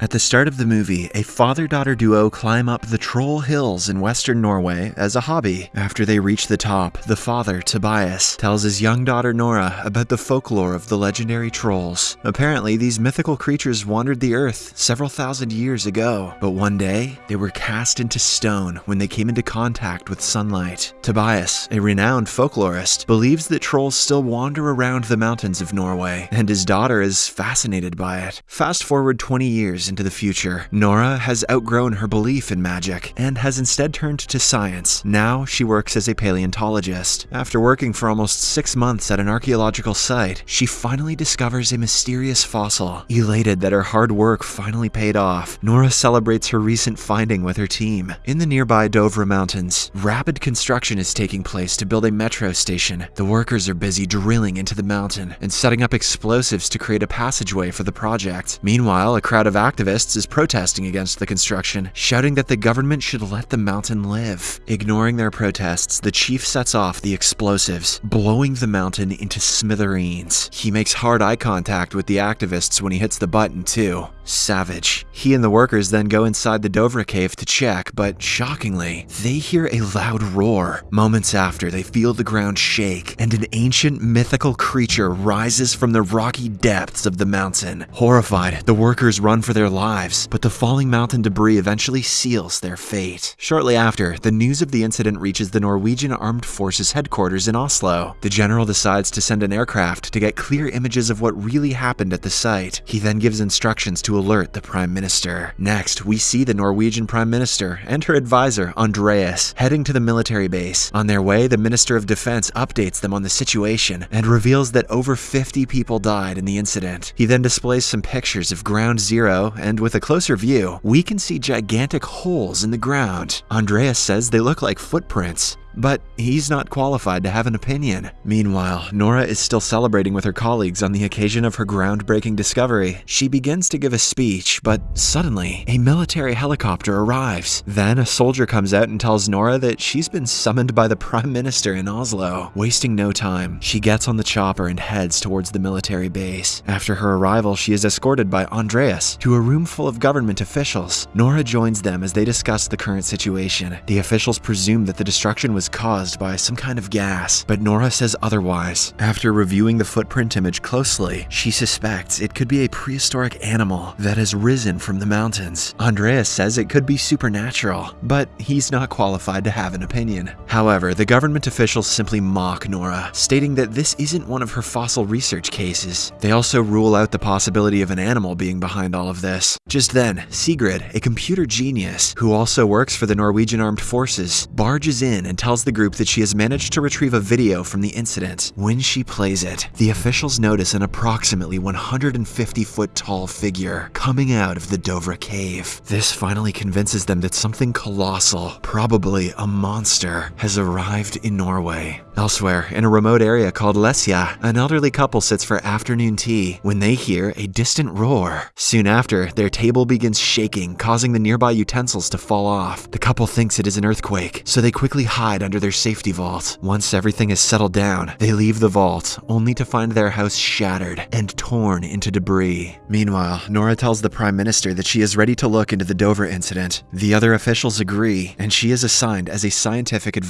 At the start of the movie, a father-daughter duo climb up the Troll Hills in western Norway as a hobby. After they reach the top, the father, Tobias, tells his young daughter Nora about the folklore of the legendary trolls. Apparently, these mythical creatures wandered the earth several thousand years ago, but one day, they were cast into stone when they came into contact with sunlight. Tobias, a renowned folklorist, believes that trolls still wander around the mountains of Norway, and his daughter is fascinated by it. Fast forward 20 years into the future. Nora has outgrown her belief in magic and has instead turned to science. Now she works as a paleontologist. After working for almost six months at an archaeological site, she finally discovers a mysterious fossil. Elated that her hard work finally paid off, Nora celebrates her recent finding with her team. In the nearby Dovre Mountains, rapid construction is taking place to build a metro station. The workers are busy drilling into the mountain and setting up explosives to create a passageway for the project. Meanwhile, a crowd of activists is protesting against the construction, shouting that the government should let the mountain live. Ignoring their protests, the chief sets off the explosives, blowing the mountain into smithereens. He makes hard eye contact with the activists when he hits the button, too. Savage. He and the workers then go inside the Dovre cave to check, but shockingly, they hear a loud roar. Moments after, they feel the ground shake, and an ancient mythical creature rises from the rocky depths of the mountain. Horrified, the workers run for their lives, but the falling mountain debris eventually seals their fate. Shortly after, the news of the incident reaches the Norwegian Armed Forces headquarters in Oslo. The general decides to send an aircraft to get clear images of what really happened at the site. He then gives instructions to alert the Prime Minister. Next, we see the Norwegian Prime Minister and her advisor, Andreas, heading to the military base. On their way, the Minister of Defense updates them on the situation and reveals that over 50 people died in the incident. He then displays some pictures of Ground Zero, and with a closer view, we can see gigantic holes in the ground. Andreas says they look like footprints. But he's not qualified to have an opinion. Meanwhile, Nora is still celebrating with her colleagues on the occasion of her groundbreaking discovery. She begins to give a speech, but suddenly, a military helicopter arrives. Then, a soldier comes out and tells Nora that she's been summoned by the Prime Minister in Oslo. Wasting no time, she gets on the chopper and heads towards the military base. After her arrival, she is escorted by Andreas to a room full of government officials. Nora joins them as they discuss the current situation. The officials presume that the destruction was caused by some kind of gas, but Nora says otherwise. After reviewing the footprint image closely, she suspects it could be a prehistoric animal that has risen from the mountains. Andreas says it could be supernatural, but he's not qualified to have an opinion. However, the government officials simply mock Nora, stating that this isn't one of her fossil research cases. They also rule out the possibility of an animal being behind all of this. Just then, Sigrid, a computer genius who also works for the Norwegian Armed Forces, barges in and tells the group that she has managed to retrieve a video from the incident. When she plays it, the officials notice an approximately 150 foot tall figure coming out of the Dovre cave. This finally convinces them that something colossal, probably a monster, has arrived in Norway. Elsewhere, in a remote area called Lesja, an elderly couple sits for afternoon tea when they hear a distant roar. Soon after, their table begins shaking, causing the nearby utensils to fall off. The couple thinks it is an earthquake, so they quickly hide under their safety vault. Once everything is settled down, they leave the vault, only to find their house shattered and torn into debris. Meanwhile, Nora tells the Prime Minister that she is ready to look into the Dovre incident. The other officials agree, and she is assigned as a scientific advisor.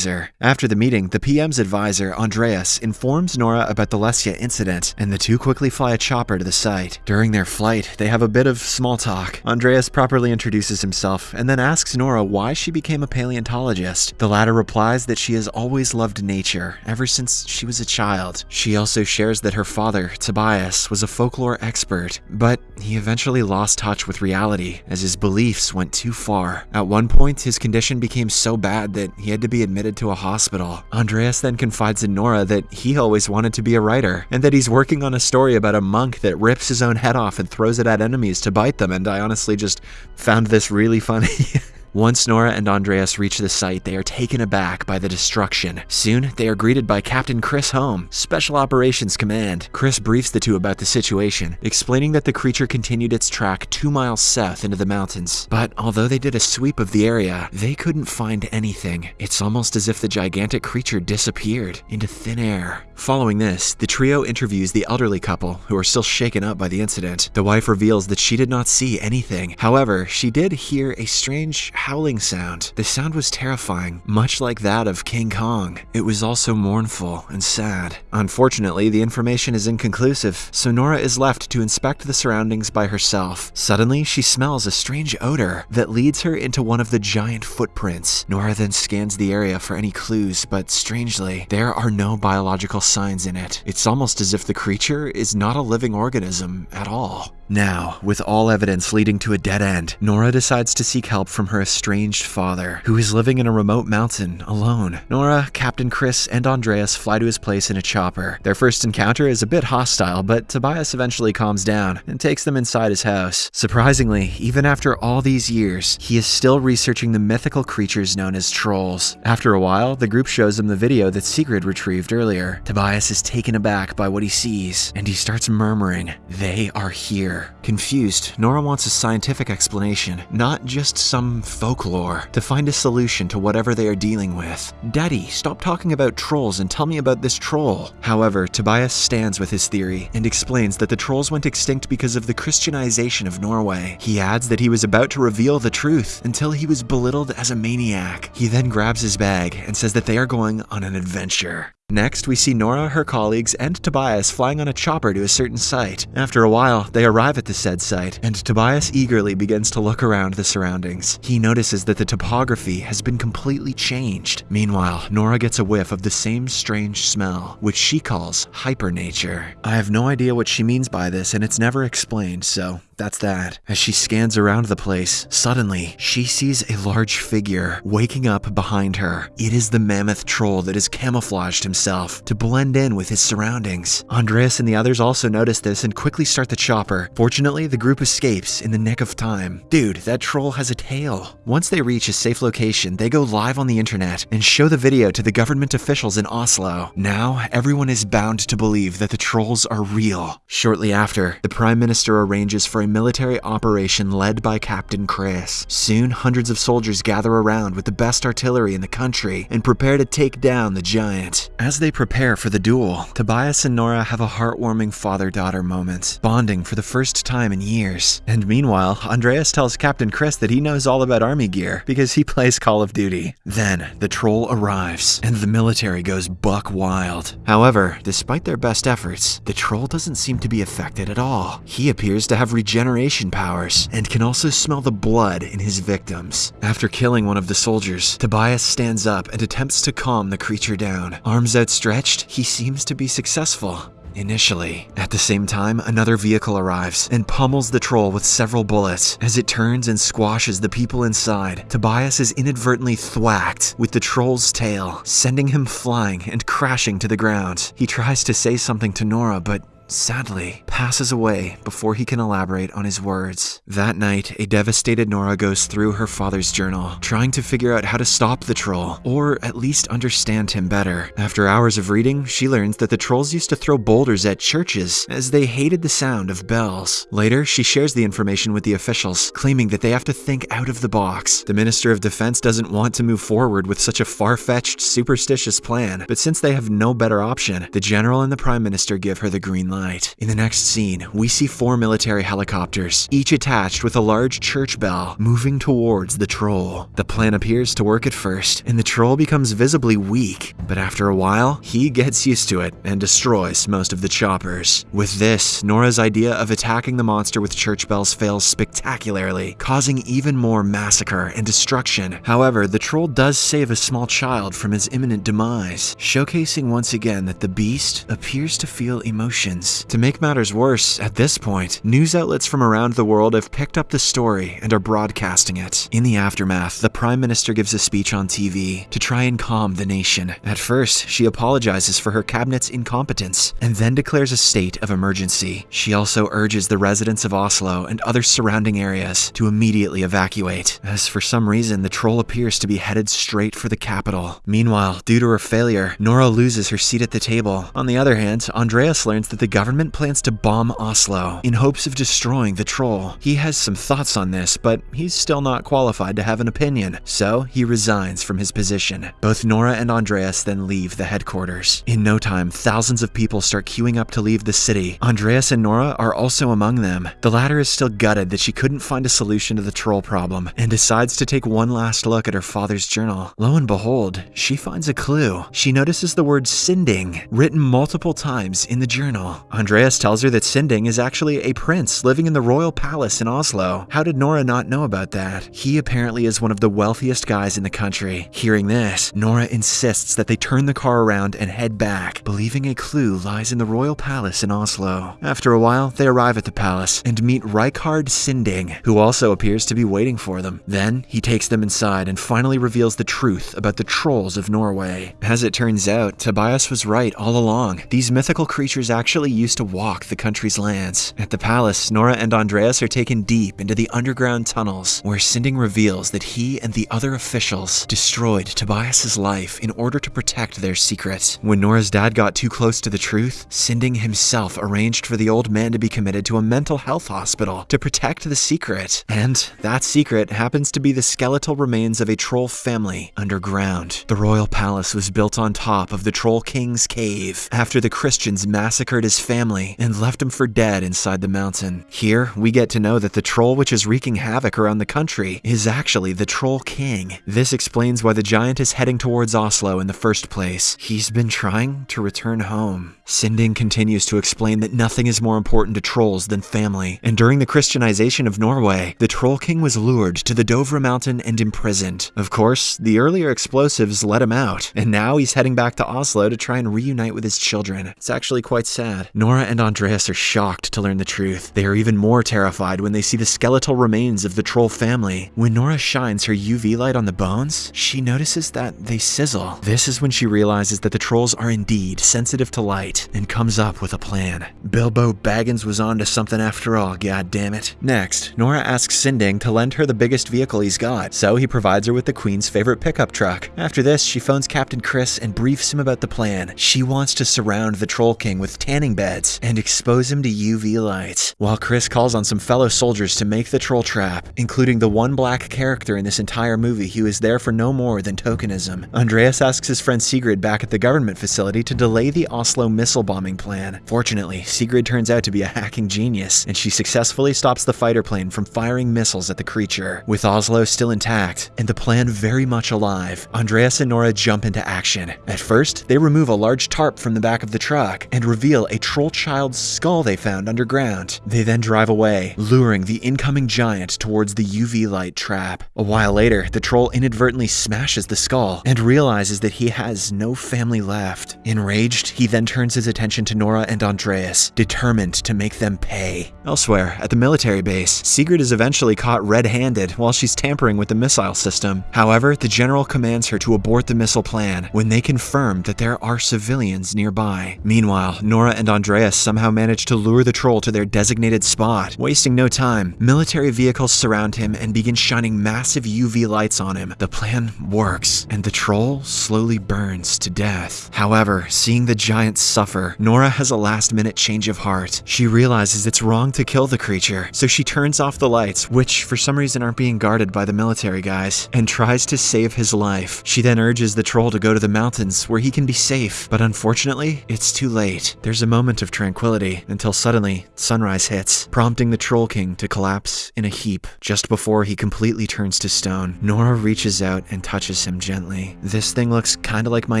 After the meeting, the PM's advisor, Andreas, informs Nora about the Lesja incident, and the two quickly fly a chopper to the site. During their flight, they have a bit of small talk. Andreas properly introduces himself, and then asks Nora why she became a paleontologist. The latter replies that she has always loved nature, ever since she was a child. She also shares that her father, Tobias, was a folklore expert, but he eventually lost touch with reality as his beliefs went too far. At one point, his condition became so bad that he had to be admitted to a hospital. Andreas then confides in Nora that he always wanted to be a writer, and that he's working on a story about a monk that rips his own head off and throws it at enemies to bite them, and I honestly just found this really funny. Once Nora and Andreas reach the site, they are taken aback by the destruction. Soon, they are greeted by Captain Chris Holm, Special Operations Command. Chris briefs the two about the situation, explaining that the creature continued its track two miles south into the mountains. But although they did a sweep of the area, they couldn't find anything. It's almost as if the gigantic creature disappeared into thin air. Following this, the trio interviews the elderly couple, who are still shaken up by the incident. The wife reveals that she did not see anything. However, she did hear a strange howling sound. The sound was terrifying, much like that of King Kong. It was also mournful and sad. Unfortunately, the information is inconclusive, so Nora is left to inspect the surroundings by herself. Suddenly, she smells a strange odor that leads her into one of the giant footprints. Nora then scans the area for any clues, but strangely, there are no biological signs in it. It's almost as if the creature is not a living organism at all. Now, with all evidence leading to a dead end, Nora decides to seek help from her estranged father, who is living in a remote mountain alone. Nora, Captain Chris, and Andreas fly to his place in a chopper. Their first encounter is a bit hostile, but Tobias eventually calms down and takes them inside his house. Surprisingly, even after all these years, he is still researching the mythical creatures known as trolls. After a while, the group shows him the video that Sigrid retrieved earlier. Tobias is taken aback by what he sees, and he starts murmuring, They are here. Confused, Nora wants a scientific explanation, not just some folklore, to find a solution to whatever they are dealing with. Daddy, stop talking about trolls and tell me about this troll. However, Tobias stands with his theory and explains that the trolls went extinct because of the Christianization of Norway. He adds that he was about to reveal the truth until he was belittled as a maniac. He then grabs his bag and says that they are going on an adventure. Next, we see Nora, her colleagues, and Tobias flying on a chopper to a certain site. After a while, they arrive at the said site, and Tobias eagerly begins to look around the surroundings. He notices that the topography has been completely changed. Meanwhile, Nora gets a whiff of the same strange smell, which she calls hypernature. I have no idea what she means by this, and it's never explained, so that's that. As she scans around the place, suddenly, she sees a large figure waking up behind her. It is the mammoth troll that has camouflaged himself to blend in with his surroundings. Andreas and the others also notice this and quickly start the chopper. Fortunately, the group escapes in the nick of time. Dude, that troll has a tail. Once they reach a safe location, they go live on the internet and show the video to the government officials in Oslo. Now, everyone is bound to believe that the trolls are real. Shortly after, the Prime Minister arranges for a military operation led by Captain Chris. Soon, hundreds of soldiers gather around with the best artillery in the country and prepare to take down the giant. As they prepare for the duel, Tobias and Nora have a heartwarming father-daughter moment, bonding for the first time in years. And meanwhile, Andreas tells Captain Chris that he knows all about army gear because he plays Call of Duty. Then, the troll arrives, and the military goes buck wild. However, despite their best efforts, the troll doesn't seem to be affected at all. He appears to have regeneration powers and can also smell the blood in his victims. After killing one of the soldiers, Tobias stands up and attempts to calm the creature down. Arms outstretched, he seems to be successful. Initially. At the same time, another vehicle arrives and pummels the troll with several bullets. As it turns and squashes the people inside, Tobias is inadvertently thwacked with the troll's tail, sending him flying and crashing to the ground. He tries to say something to Nora, but sadly, passes away before he can elaborate on his words. That night, a devastated Nora goes through her father's journal, trying to figure out how to stop the troll, or at least understand him better. After hours of reading, she learns that the trolls used to throw boulders at churches, as they hated the sound of bells. Later, she shares the information with the officials, claiming that they have to think out of the box. The Minister of Defense doesn't want to move forward with such a far-fetched, superstitious plan, but since they have no better option, the General and the Prime Minister give her the green light. In the next scene, we see four military helicopters, each attached with a large church bell, moving towards the troll. The plan appears to work at first, and the troll becomes visibly weak, but after a while, he gets used to it and destroys most of the choppers. With this, Nora's idea of attacking the monster with church bells fails spectacularly, causing even more massacre and destruction. However, the troll does save a small child from his imminent demise, showcasing once again that the beast appears to feel emotions To make matters worse, at this point, news outlets from around the world have picked up the story and are broadcasting it. In the aftermath, the Prime Minister gives a speech on TV to try and calm the nation. At first, she apologizes for her cabinet's incompetence and then declares a state of emergency. She also urges the residents of Oslo and other surrounding areas to immediately evacuate, as for some reason the troll appears to be headed straight for the capital. Meanwhile, due to her failure, Nora loses her seat at the table. On the other hand, Andreas learns that the government plans to bomb Oslo in hopes of destroying the troll. He has some thoughts on this, but he's still not qualified to have an opinion, so he resigns from his position. Both Nora and Andreas then leave the headquarters. In no time, thousands of people start queuing up to leave the city. Andreas and Nora are also among them. The latter is still gutted that she couldn't find a solution to the troll problem and decides to take one last look at her father's journal. Lo and behold, she finds a clue. She notices the word Sinding written multiple times in the journal. Andreas tells her that Sinding is actually a prince living in the royal palace in Oslo. How did Nora not know about that? He apparently is one of the wealthiest guys in the country. Hearing this, Nora insists that they turn the car around and head back, believing a clue lies in the royal palace in Oslo. After a while, they arrive at the palace and meet Reichardt Sinding, who also appears to be waiting for them. Then, he takes them inside and finally reveals the truth about the trolls of Norway. As it turns out, Tobias was right all along. These mythical creatures actually used to walk the country's lands. At the palace, Nora and Andreas are taken deep into the underground tunnels, where Sinding reveals that he and the other officials destroyed Tobias's life in order to protect their secret. When Nora's dad got too close to the truth, Sinding himself arranged for the old man to be committed to a mental health hospital to protect the secret. And that secret happens to be the skeletal remains of a troll family underground. The royal palace was built on top of the Troll King's cave after the Christians massacred his family and left him for dead inside the mountain. Here, we get to know that the troll which is wreaking havoc around the country is actually the Troll King. This explains why the giant is heading towards Oslo in the first place. He's been trying to return home. Sinding continues to explain that nothing is more important to trolls than family, and during the Christianization of Norway, the Troll King was lured to the Dovre mountain and imprisoned. Of course, the earlier explosives let him out, and now he's heading back to Oslo to try and reunite with his children. It's actually quite sad. Nora and Andreas are shocked to learn the truth. They are even more terrified when they see the skeletal remains of the troll family. When Nora shines her UV light on the bones, she notices that they sizzle. This is when she realizes that the trolls are indeed sensitive to light and comes up with a plan. Bilbo Baggins was onto something after all, god damn it. Next, Nora asks Sinding to lend her the biggest vehicle he's got, so he provides her with the queen's favorite pickup truck. After this, she phones Captain Chris and briefs him about the plan. She wants to surround the Troll King with tanning beds and expose him to UV lights, while Chris calls on some fellow soldiers to make the troll trap, including the one black character in this entire movie who is there for no more than tokenism. Andreas asks his friend Sigrid back at the government facility to delay the Oslo missile bombing plan. Fortunately, Sigrid turns out to be a hacking genius, and she successfully stops the fighter plane from firing missiles at the creature. With Oslo still intact, and the plan very much alive, Andreas and Nora jump into action. At first, they remove a large tarp from the back of the truck and reveal a troll child's skull they found underground. They then drive away, luring the incoming giant towards the UV light trap. A while later, the troll inadvertently smashes the skull and realizes that he has no family left. Enraged, he then turns his attention to Nora and Andreas, determined to make them pay. Elsewhere, at the military base, Sigrid is eventually caught red-handed while she's tampering with the missile system. However, the general commands her to abort the missile plan when they confirm that there are civilians nearby. Meanwhile, Nora and Andreas somehow manage to lure the troll to their designated spot. Wasting no time, military vehicles surround him and begin shining massive UV lights on him. The plan works, and the troll slowly burns to death. However, seeing the giant suffer, Nora has a last-minute change of heart. She realizes it's wrong to kill the creature, so she turns off the lights, which for some reason aren't being guarded by the military guys, and tries to save his life. She then urges the troll to go to the mountains where he can be safe, but unfortunately, it's too late. There's a moment of tranquility until suddenly sunrise hits, prompting the Troll King to collapse in a heap just before he completely turns to stone. Nora reaches out and touches him gently. This thing looks kinda like my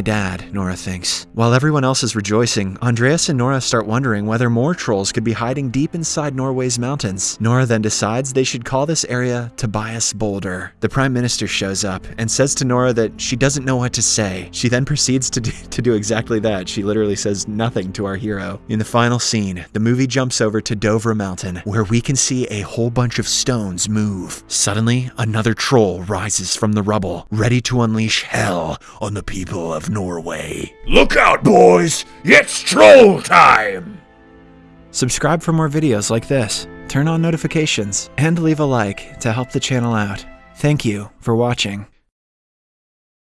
dad, Nora thinks. While everyone else is rejoicing, Andreas and Nora start wondering whether more trolls could be hiding deep inside Norway's mountains. Nora then decides they should call this area Tobias Boulder. The Prime Minister shows up and says to Nora that she doesn't know what to say. She then proceeds to do, to do exactly that. She literally says nothing to our hero. In the final scene, the movie jumps over to Dovre Mountain, where we can see a whole bunch of stones move. Suddenly, another troll rises from the rubble, ready to unleash hell on the people of Norway. Look out, boys! It's troll time! Subscribe for more videos like this, turn on notifications, and leave a like to help the channel out. Thank you for watching.